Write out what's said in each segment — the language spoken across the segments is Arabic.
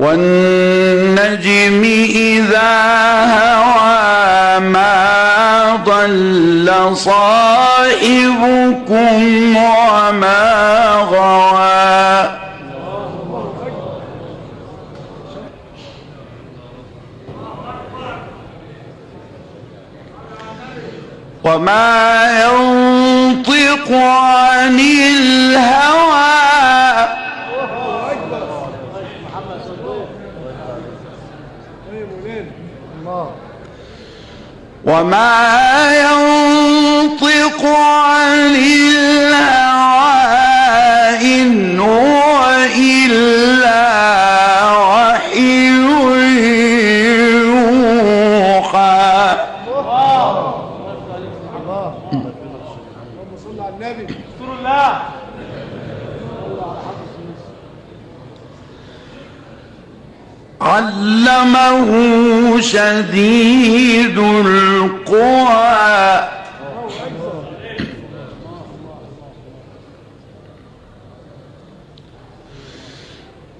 والنجم إذا هوى ما ضل صاحبكم وما غوى. وما ينطق عن الهوى وما ينطق عن الهوى إن هو إلا وحي يوحى. اللهم صل على النبي رسول الله علمه شديد القوى.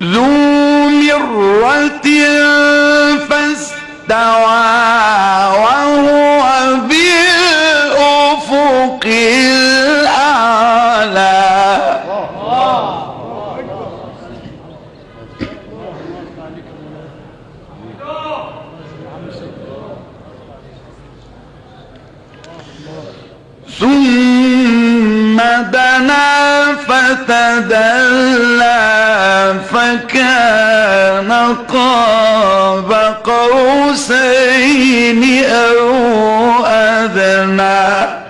ذو مرة فاستوى. ثم دنا فتدلى فكان قاب قوسين أو أدنى.